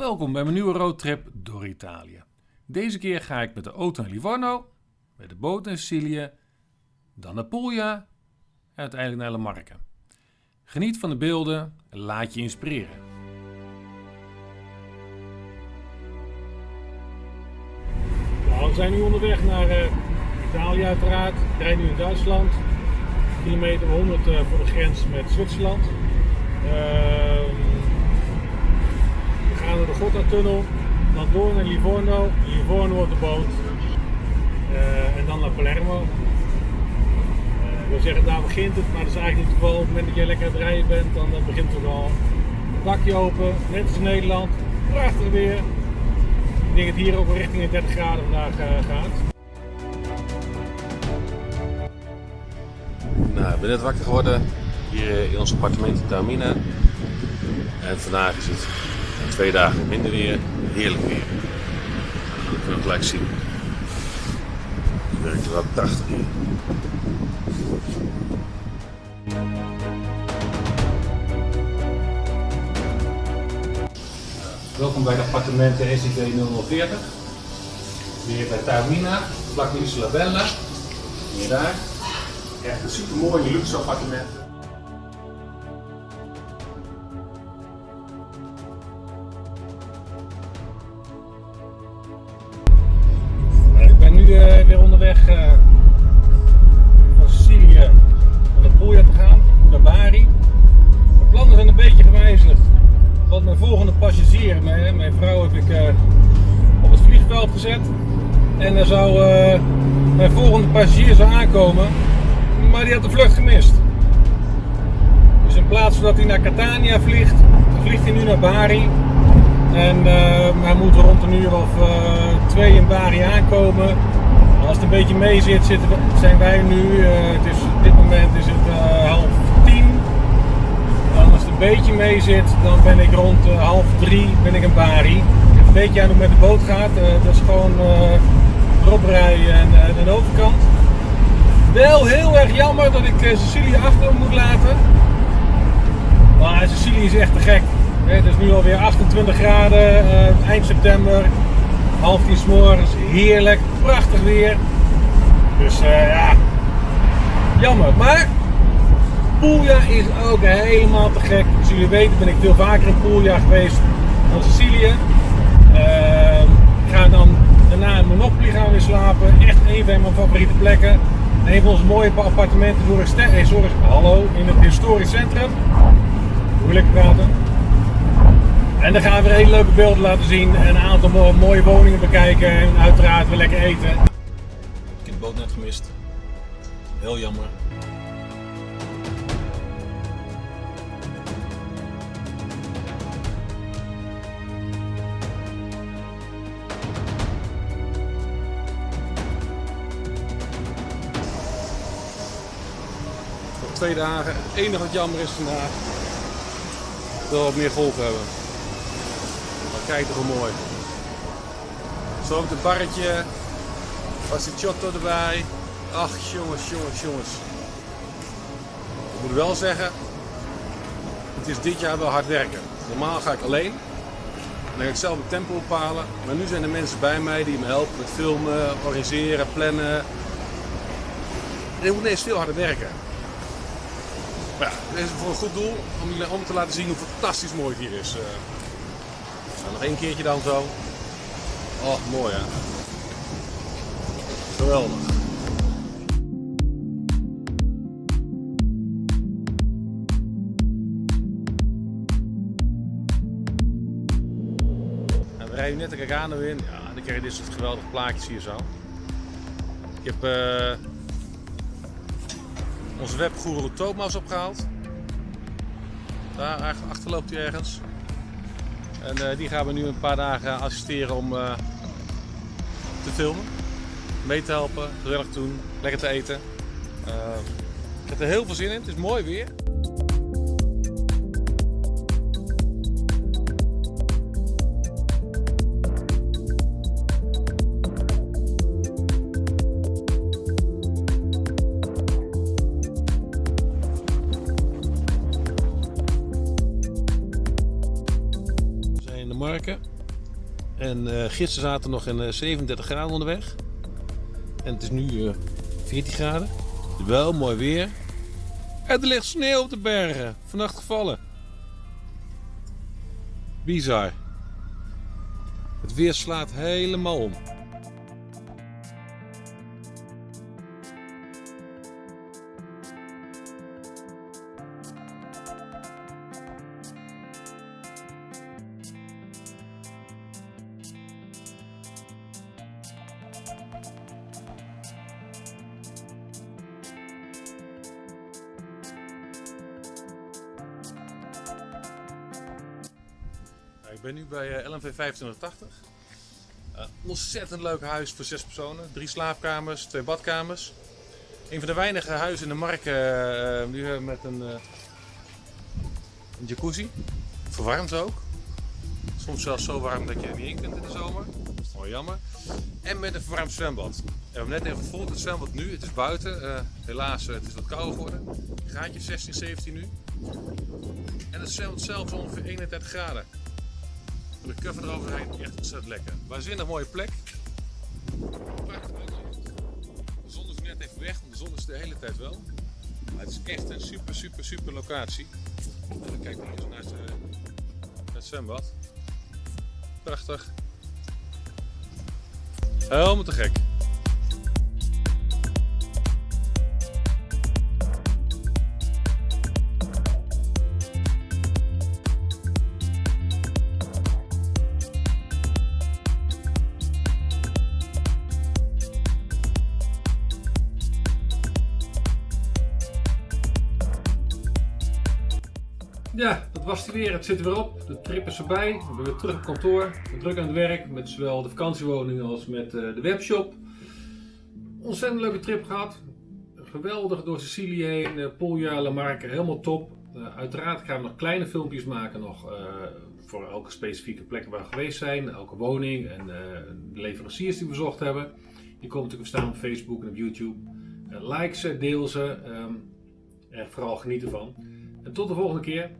Welkom bij mijn nieuwe roadtrip door Italië. Deze keer ga ik met de auto naar Livorno, met de boot naar Sicilië, dan naar Puglia en uiteindelijk naar La Marca. Geniet van de beelden en laat je inspireren. We zijn nu onderweg naar uh, Italië uiteraard. We rijden nu in Duitsland. Kilometer 100 uh, voor de grens met Zwitserland. Ehm, we gaan door de Gotha-tunnel, dan door naar Livorno. Livorno wordt de boot. En dan naar Palermo. ik wil zeggen, daar begint het, maar dat is eigenlijk niet het geval. Op het moment dat jij lekker aan het rijden bent, dan begint het al. Het dakje open, net als in Nederland. Prachtig weer. Ik denk dat het hier ook richting de 30 graden vandaag gaat. Nou, ik ben net wakker geworden hier in ons appartement in Taormina. En vandaag is het twee dagen minder weer, heerlijk weer. Dat kunnen we gelijk zien. Werkt wel prachtig hier. Welkom bij de appartementen SIV 040. Weer bij Taormina, vlak bij Isola Bella. Hier daar. Echt een super mooi luxe appartement. Onderweg uh, van Sicilië naar Puglia te gaan, naar Bari. De plannen zijn een beetje gewijzigd. Want mijn volgende passagier, mijn, mijn vrouw heb ik uh, op het vliegveld gezet. En er zou mijn volgende passagier zou aankomen maar die had de vlucht gemist. Dus in plaats van dat hij naar Catania vliegt, vliegt hij nu naar Bari. En hij moet rond een uur of twee in Bari aankomen. Als het een beetje mee zit, zitten zijn wij nu, uh, het is, dit moment is het half tien. En als het een beetje mee zit, dan ben ik rond half drie ben ik in Bari. Het beetje aan hoe met de boot gaat, dat is gewoon erop rijden en de overkant. Wel heel erg jammer dat ik Sicilië achter moet laten. Maar Sicilië is echt te gek. Het is nu alweer 28 graden, uh, eind september, half tien s'morgens, heerlijk, prachtig weer. Dus uh, ja, jammer. Maar Puglia is ook helemaal te gek. Zoals jullie weten ben ik veel vaker in Puglia geweest dan Sicilië. Uh, ik ga dan daarna in Monopoly gaan weer slapen. Echt een van mijn favoriete plekken. Een van onze mooie appartementen voor een zorg, hallo, in het historisch centrum. Moeilijk praten. En dan gaan we weer hele leuke beelden laten zien en een aantal mooie woningen bekijken en uiteraard weer lekker eten. Ik heb de boot net gemist. Heel jammer. twee dagen. Het enige wat jammer is vandaag dat we wat meer golven hebben. Kijk toch mooi. Zo ook het barretje. Chotto erbij. Ach jongens, jongens, jongens. Ik moet wel zeggen, het is dit jaar wel hard werken. Normaal ga ik alleen. Dan ga ik zelf het tempo bepalen. Maar nu zijn er mensen bij mij die me helpen met filmen, organiseren, plannen. En ik moet ineens veel harder werken. Maar ja, dit is voor een goed doel om, om te laten zien hoe fantastisch mooi het hier is. Nou, nog één keertje dan zo. Oh, mooi hè. Geweldig. En we rijden net de Cagano in. Ja, dan krijg je dit soort geweldige plaatjes hier zo. Ik heb uh, onze webgoeroe Thomas opgehaald. Daar achter loopt hij ergens. En uh, die gaan we nu een paar dagen assisteren om uh, te filmen. Mee te helpen, gezellig te doen, lekker te eten. Uh, ik heb er heel veel zin in, het is mooi weer. Marken. En uh, gisteren zaten we nog in 37 graden onderweg. En het is nu 14 graden. Wel mooi weer. En er ligt sneeuw op de bergen. Vannacht gevallen. Bizar. Het weer slaat helemaal om. Ik ben nu bij LMV 2580. Uh, ontzettend leuk huis voor zes personen. Drie slaapkamers, twee badkamers. Een van de weinige huizen in de markt uh, met een, uh, een jacuzzi. Verwarmd ook. Soms zelfs zo warm dat je er niet in kunt in de zomer. Dat is wel jammer. En met een verwarmd zwembad. We hebben net even gevolgd het zwembad nu. Het is buiten. helaas, het is wat kouder geworden. Graadje 16, 17 nu. En het zwembad zelf ongeveer 31 graden. De cover eroverheen, echt ontzettend lekker. Waanzinnig mooie plek. Prachtig De zon is net even weg, want de zon is de hele tijd wel. Maar het is echt een super, super, super locatie. En kijk maar eens naar het, naar het zwembad. Prachtig. Helemaal te gek. Ja, dat was het weer. Het zit er weer op. De trip is voorbij. We zijn weer terug op kantoor. We druk aan het werk met zowel de vakantiewoning als met eh, de webshop. Ontzettend leuke trip gehad. Geweldig door Sicilië heen. Puglia, La Marca, helemaal top. Uh, uiteraard gaan we nog kleine filmpjes maken nog, voor elke specifieke plek waar we geweest zijn. Elke woning en de leveranciers die we bezocht hebben. Die komen natuurlijk staan op Facebook en op YouTube. like ze, deel ze. Um, en vooral genieten van. En tot de volgende keer.